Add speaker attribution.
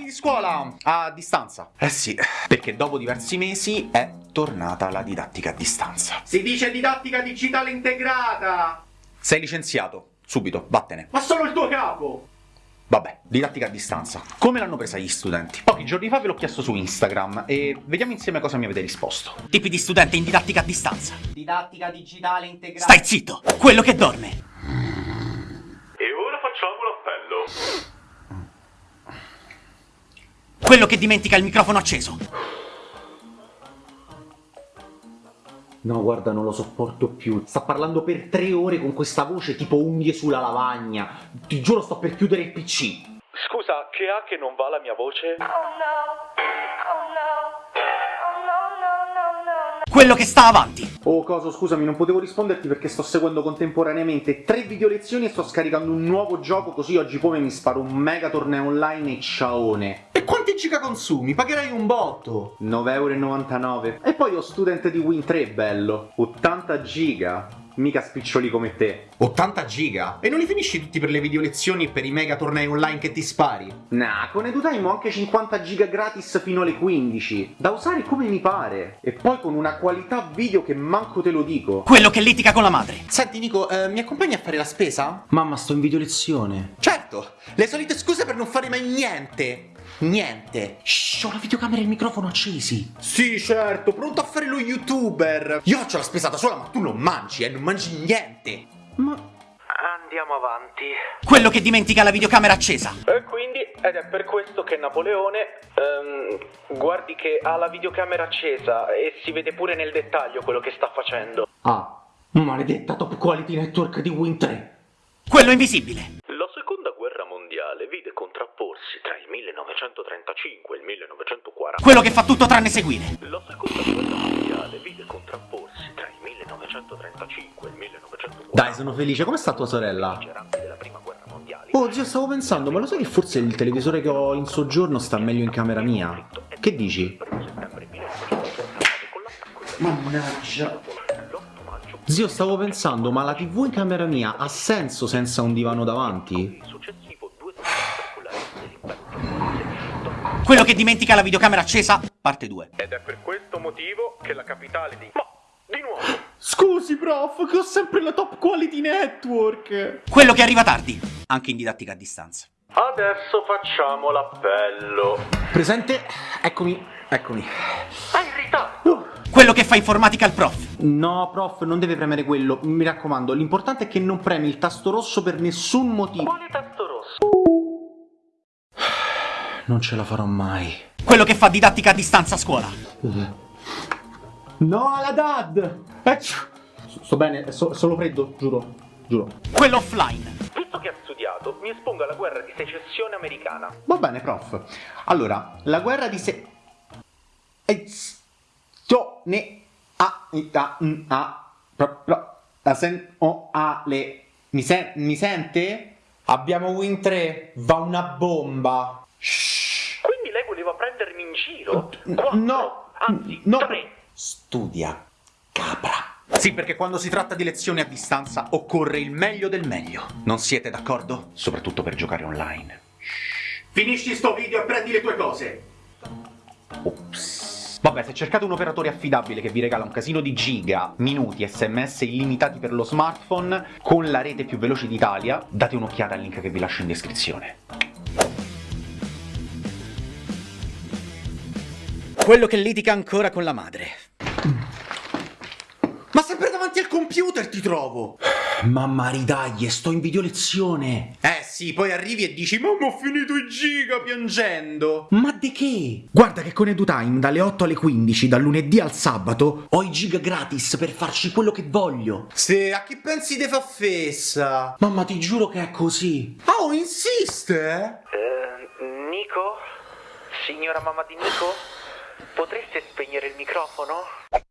Speaker 1: compagni di scuola a distanza. Eh sì, perché dopo diversi mesi è tornata la didattica a distanza.
Speaker 2: Si dice didattica digitale integrata!
Speaker 1: Sei licenziato, subito, vattene.
Speaker 2: Ma solo il tuo capo!
Speaker 1: Vabbè, didattica a distanza. Come l'hanno presa gli studenti? Pochi giorni fa ve l'ho chiesto su Instagram e vediamo insieme cosa mi avete risposto.
Speaker 3: Tipi di studente in didattica a distanza.
Speaker 2: Didattica digitale integrata.
Speaker 3: Stai zitto, quello che dorme.
Speaker 4: E ora facciamo l'appello.
Speaker 3: Quello che dimentica il microfono acceso.
Speaker 5: No, guarda, non lo sopporto più. Sta parlando per tre ore con questa voce tipo unghie sulla lavagna. Ti giuro, sto per chiudere il PC.
Speaker 4: Scusa, che ha che non va la mia voce?
Speaker 3: Quello che sta avanti.
Speaker 1: Oh, Coso, scusami, non potevo risponderti perché sto seguendo contemporaneamente tre video lezioni e sto scaricando un nuovo gioco così oggi poi mi sparo un mega torneo online e ciaone.
Speaker 2: E quanti giga consumi? Pagherai un botto!
Speaker 1: 9,99€. E poi ho student di Win 3, bello. 80 giga. Mica spiccioli come te.
Speaker 2: 80 giga? E non li finisci tutti per le video lezioni e per i mega tornei online che ti spari?
Speaker 1: Nah, con EduTime ho anche 50 giga gratis fino alle 15. Da usare come mi pare. E poi con una qualità video che manco te lo dico.
Speaker 3: Quello che litiga con la madre.
Speaker 2: Senti Nico, eh, mi accompagni a fare la spesa?
Speaker 5: Mamma, sto in video lezione.
Speaker 2: Certo! Le solite scuse per non fare mai niente! Niente!
Speaker 5: Shh, ho la videocamera e il microfono accesi.
Speaker 2: Sì, certo, pronto a fare lo youtuber! Io faccio la spesa da sola, ma tu non mangi, eh, non mangi niente!
Speaker 5: Ma...
Speaker 4: Andiamo avanti.
Speaker 3: Quello che dimentica la videocamera accesa.
Speaker 4: E quindi, ed è per questo che Napoleone, ehm, guardi che ha la videocamera accesa e si vede pure nel dettaglio quello che sta facendo.
Speaker 5: Ah, maledetta top quality network di Win 3.
Speaker 3: Quello invisibile.
Speaker 4: La seconda guerra mondiale vide contrapporsi tra il 1935 e il 1940.
Speaker 3: Quello che fa tutto tranne seguire.
Speaker 4: La seconda guerra 1935 e il 1940.
Speaker 5: Dai, sono felice. Come sta tua sorella? Oh, zio, stavo pensando, ma lo sai che forse il televisore che ho in soggiorno sta meglio in camera mia? Che dici?
Speaker 4: Primo settembre 1939 con l'attacco del
Speaker 5: Mannaggia.
Speaker 4: l'8 maggio
Speaker 5: Zio, stavo pensando, ma la TV in camera mia ha senso senza un divano davanti?
Speaker 4: il successivo due spettacolari dell'impero
Speaker 3: Quello che dimentica la videocamera accesa. Parte 2.
Speaker 4: Ed è per questo motivo che la capitale di...
Speaker 5: Scusi, prof, che ho sempre la top quality network.
Speaker 3: Quello che arriva tardi. Anche in didattica a distanza.
Speaker 4: Adesso facciamo l'appello.
Speaker 5: Presente? Eccomi, eccomi.
Speaker 4: Hai in ritardo!
Speaker 3: Quello che fa informatica al prof.
Speaker 5: No, prof, non deve premere quello. Mi raccomando, l'importante è che non premi il tasto rosso per nessun motivo.
Speaker 4: Quale tasto rosso?
Speaker 5: Non ce la farò mai.
Speaker 3: Quello che fa didattica a distanza a scuola.
Speaker 5: No, la dad! Eccio. Sto bene, è so- solo freddo, giuro, giuro.
Speaker 3: Quello offline.
Speaker 4: Visto che ha studiato, mi espongo alla guerra di secessione americana.
Speaker 1: Va bene, prof. Allora, la guerra di se... Eh, ne a a a pro, pro, la sen o a le mi, sen, mi sente? Abbiamo Win 3, va una bomba. Shh.
Speaker 4: Quindi lei voleva prendermi in giro? Quattro,
Speaker 1: no,
Speaker 4: anzi,
Speaker 1: no.
Speaker 4: tre.
Speaker 1: Studia, capra. Sì, perché quando si tratta di lezioni a distanza occorre il meglio del meglio. Non siete d'accordo? Soprattutto per giocare online.
Speaker 2: Finisci sto video e prendi le tue cose!
Speaker 1: Ops. Vabbè, se cercate un operatore affidabile che vi regala un casino di giga, minuti, sms illimitati per lo smartphone con la rete più veloce d'Italia, date un'occhiata al link che vi lascio in descrizione.
Speaker 3: Quello che litiga ancora con la madre.
Speaker 2: Ma sempre davanti al computer ti trovo!
Speaker 5: Mamma ridaglie, sto in video lezione.
Speaker 2: Eh sì, poi arrivi e dici Mamma ho finito i giga piangendo!
Speaker 5: Ma di che? Guarda che con EduTime dalle 8 alle 15, dal lunedì al sabato, ho i giga gratis per farci quello che voglio.
Speaker 2: Se a chi pensi te fa fessa?
Speaker 5: Mamma, ti giuro che è così.
Speaker 2: Oh, insiste?
Speaker 4: Eh, Nico? Signora mamma di Nico? Potreste spegnere il microfono?